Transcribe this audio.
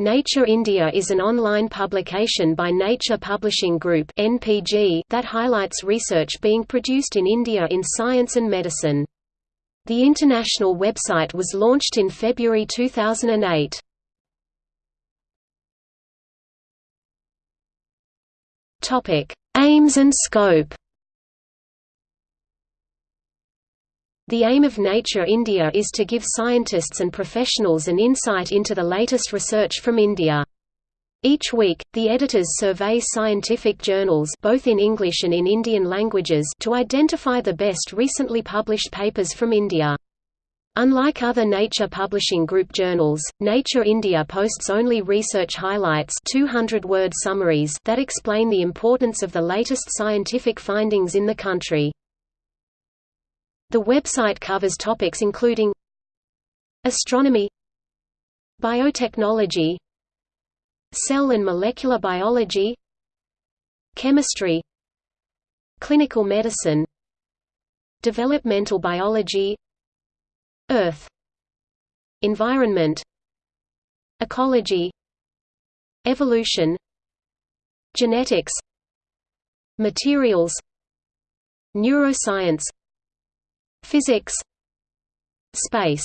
Nature India is an online publication by Nature Publishing Group that highlights research being produced in India in science and medicine. The international website was launched in February 2008. Aims and scope The aim of Nature India is to give scientists and professionals an insight into the latest research from India. Each week, the editors survey scientific journals both in English and in Indian languages to identify the best recently published papers from India. Unlike other Nature Publishing Group journals, Nature India posts only research highlights 200-word summaries that explain the importance of the latest scientific findings in the country. The website covers topics including Astronomy Biotechnology Cell and molecular biology Chemistry Clinical medicine Developmental biology Earth Environment Ecology Evolution Genetics Materials Neuroscience Physics. Space